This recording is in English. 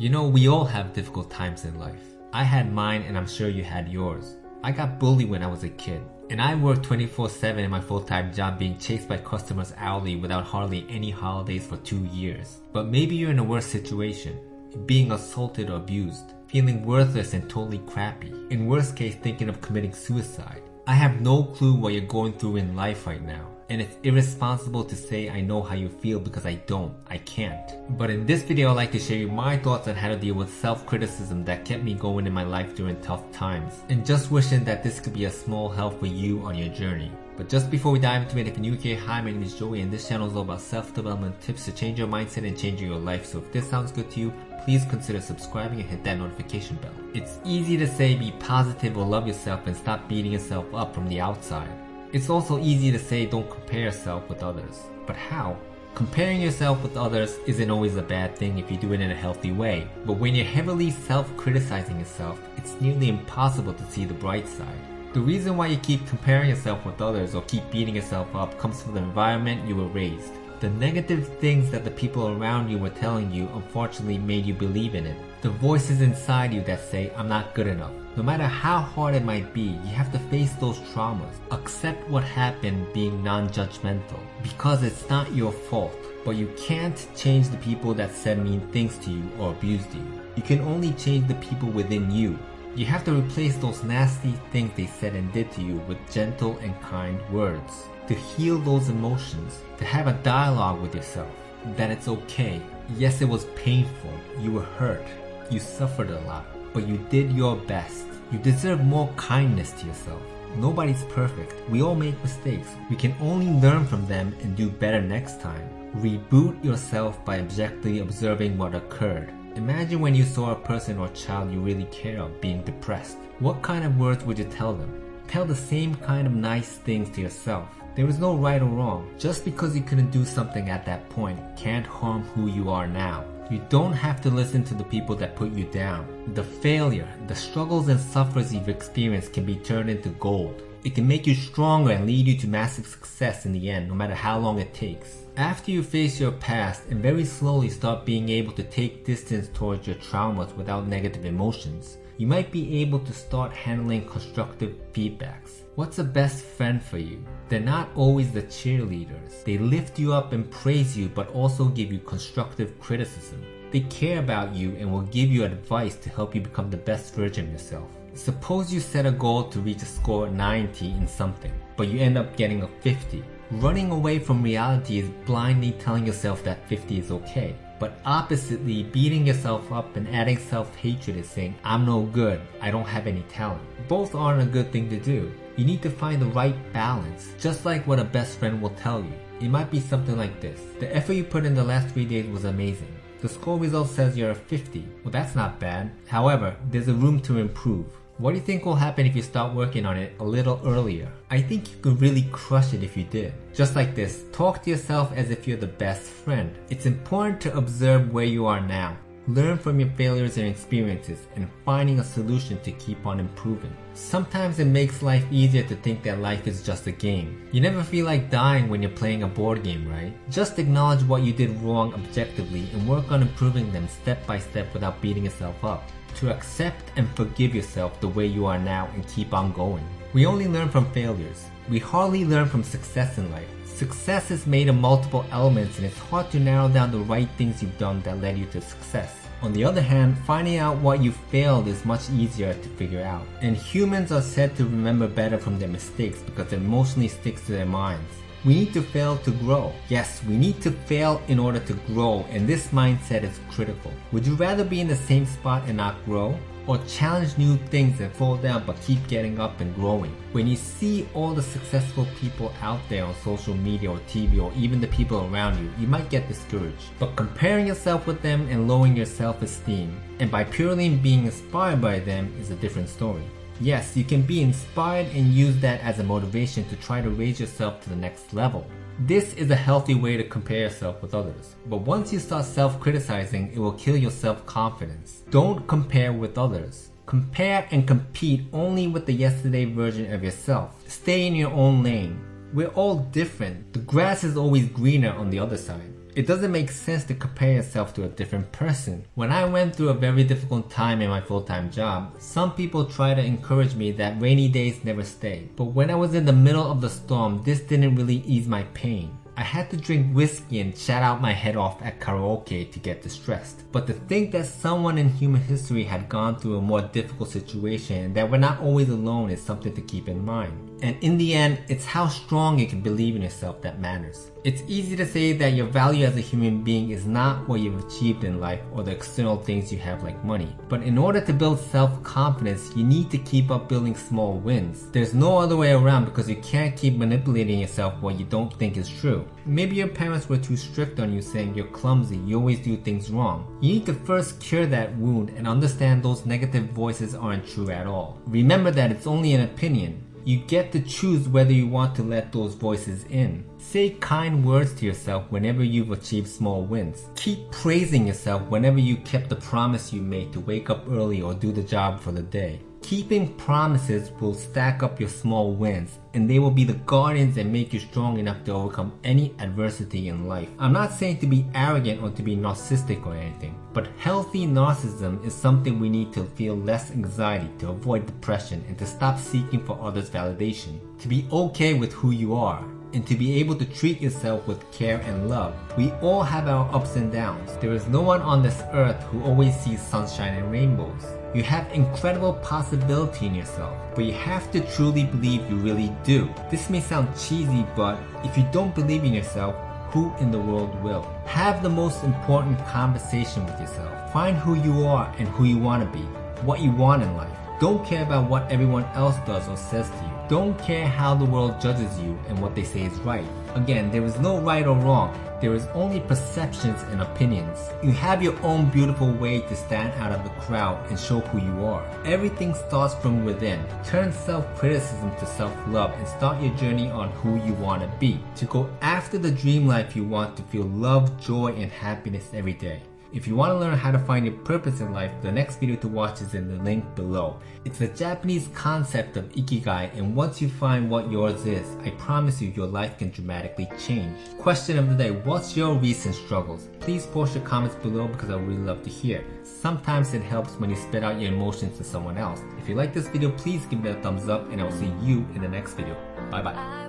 You know, we all have difficult times in life. I had mine and I'm sure you had yours. I got bullied when I was a kid. And I worked 24-7 in my full-time job being chased by customers hourly without hardly any holidays for two years. But maybe you're in a worse situation. Being assaulted or abused. Feeling worthless and totally crappy. In worst case thinking of committing suicide. I have no clue what you're going through in life right now and it's irresponsible to say I know how you feel because I don't, I can't. But in this video I'd like to share you my thoughts on how to deal with self-criticism that kept me going in my life during tough times, and just wishing that this could be a small help for you on your journey. But just before we dive into it, if you're new here, hi, my name is Joey and this channel is all about self-development tips to change your mindset and change your life. So if this sounds good to you, please consider subscribing and hit that notification bell. It's easy to say be positive or love yourself and stop beating yourself up from the outside. It's also easy to say don't compare yourself with others. But how? Comparing yourself with others isn't always a bad thing if you do it in a healthy way. But when you're heavily self-criticizing yourself, it's nearly impossible to see the bright side. The reason why you keep comparing yourself with others or keep beating yourself up comes from the environment you were raised. The negative things that the people around you were telling you unfortunately made you believe in it. The voices inside you that say, I'm not good enough. No matter how hard it might be, you have to face those traumas. Accept what happened being non-judgmental. Because it's not your fault. But you can't change the people that said mean things to you or abused you. You can only change the people within you. You have to replace those nasty things they said and did to you with gentle and kind words to heal those emotions, to have a dialogue with yourself, that it's okay. Yes, it was painful, you were hurt, you suffered a lot, but you did your best. You deserve more kindness to yourself. Nobody's perfect. We all make mistakes. We can only learn from them and do better next time. Reboot yourself by objectively observing what occurred. Imagine when you saw a person or child you really care of being depressed. What kind of words would you tell them? Tell the same kind of nice things to yourself. There is no right or wrong. Just because you couldn't do something at that point can't harm who you are now. You don't have to listen to the people that put you down. The failure, the struggles and sufferings you've experienced can be turned into gold. It can make you stronger and lead you to massive success in the end, no matter how long it takes. After you face your past and very slowly start being able to take distance towards your traumas without negative emotions, you might be able to start handling constructive feedbacks. What's a best friend for you? They're not always the cheerleaders. They lift you up and praise you but also give you constructive criticism. They care about you and will give you advice to help you become the best version of yourself. Suppose you set a goal to reach a score 90 in something, but you end up getting a 50. Running away from reality is blindly telling yourself that 50 is okay. But oppositely, beating yourself up and adding self-hatred is saying, I'm no good, I don't have any talent. Both aren't a good thing to do. You need to find the right balance, just like what a best friend will tell you. It might be something like this. The effort you put in the last 3 days was amazing. The score result says you're a 50. Well that's not bad. However, there's a room to improve. What do you think will happen if you start working on it a little earlier? I think you could really crush it if you did. Just like this, talk to yourself as if you're the best friend. It's important to observe where you are now. Learn from your failures and experiences and finding a solution to keep on improving. Sometimes it makes life easier to think that life is just a game. You never feel like dying when you're playing a board game, right? Just acknowledge what you did wrong objectively and work on improving them step by step without beating yourself up to accept and forgive yourself the way you are now and keep on going. We only learn from failures. We hardly learn from success in life. Success is made of multiple elements and it's hard to narrow down the right things you've done that led you to success. On the other hand, finding out what you failed is much easier to figure out. And humans are said to remember better from their mistakes because it emotionally sticks to their minds. We need to fail to grow. Yes, we need to fail in order to grow and this mindset is critical. Would you rather be in the same spot and not grow? Or challenge new things and fall down but keep getting up and growing? When you see all the successful people out there on social media or TV or even the people around you, you might get discouraged. But comparing yourself with them and lowering your self-esteem, and by purely being inspired by them is a different story. Yes, you can be inspired and use that as a motivation to try to raise yourself to the next level. This is a healthy way to compare yourself with others. But once you start self-criticizing, it will kill your self-confidence. Don't compare with others. Compare and compete only with the yesterday version of yourself. Stay in your own lane. We're all different. The grass is always greener on the other side. It doesn't make sense to compare yourself to a different person. When I went through a very difficult time in my full-time job, some people try to encourage me that rainy days never stay. But when I was in the middle of the storm, this didn't really ease my pain. I had to drink whiskey and shout out my head off at karaoke to get distressed. But to think that someone in human history had gone through a more difficult situation and that we're not always alone is something to keep in mind. And in the end, it's how strong you can believe in yourself that matters. It's easy to say that your value as a human being is not what you've achieved in life or the external things you have like money. But in order to build self-confidence, you need to keep up building small wins. There's no other way around because you can't keep manipulating yourself what you don't think is true. Maybe your parents were too strict on you saying you're clumsy, you always do things wrong. You need to first cure that wound and understand those negative voices aren't true at all. Remember that it's only an opinion. You get to choose whether you want to let those voices in. Say kind words to yourself whenever you've achieved small wins. Keep praising yourself whenever you kept the promise you made to wake up early or do the job for the day. Keeping promises will stack up your small wins and they will be the guardians that make you strong enough to overcome any adversity in life. I'm not saying to be arrogant or to be narcissistic or anything, but healthy narcissism is something we need to feel less anxiety, to avoid depression, and to stop seeking for others' validation. To be okay with who you are, and to be able to treat yourself with care and love. We all have our ups and downs. There is no one on this earth who always sees sunshine and rainbows. You have incredible possibility in yourself, but you have to truly believe you really do. This may sound cheesy, but if you don't believe in yourself, who in the world will? Have the most important conversation with yourself. Find who you are and who you want to be, what you want in life. Don't care about what everyone else does or says to you. Don't care how the world judges you and what they say is right. Again, there is no right or wrong. There is only perceptions and opinions. You have your own beautiful way to stand out of the crowd and show who you are. Everything starts from within. Turn self-criticism to self-love and start your journey on who you want to be. To go after the dream life you want to feel love, joy, and happiness every day. If you want to learn how to find your purpose in life, the next video to watch is in the link below. It's a Japanese concept of Ikigai and once you find what yours is, I promise you your life can dramatically change. Question of the day, what's your recent struggles? Please post your comments below because I would really love to hear. Sometimes it helps when you spit out your emotions to someone else. If you like this video, please give it a thumbs up and I will see you in the next video. Bye bye.